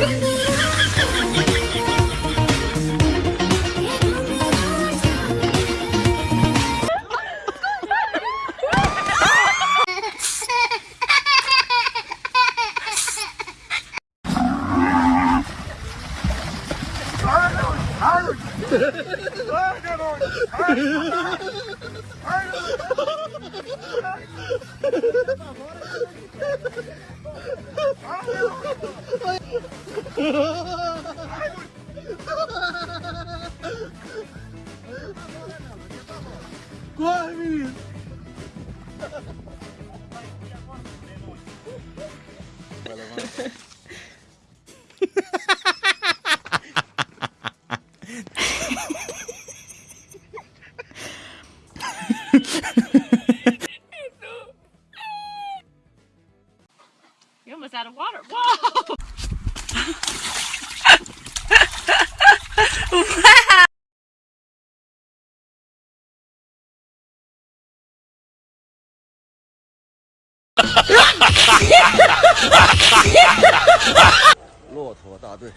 Hurt! Hurt! Hurt! Hurt! You're almost out of water. Whoa! 骆驼大队。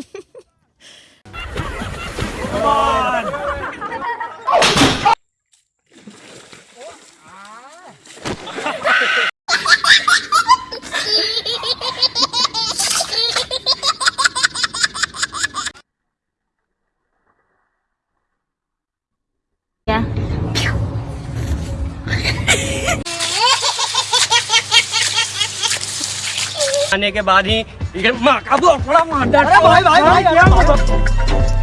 आने के बाद ही माँ का भाई, भाई, भाई, भाई, भाई, भाई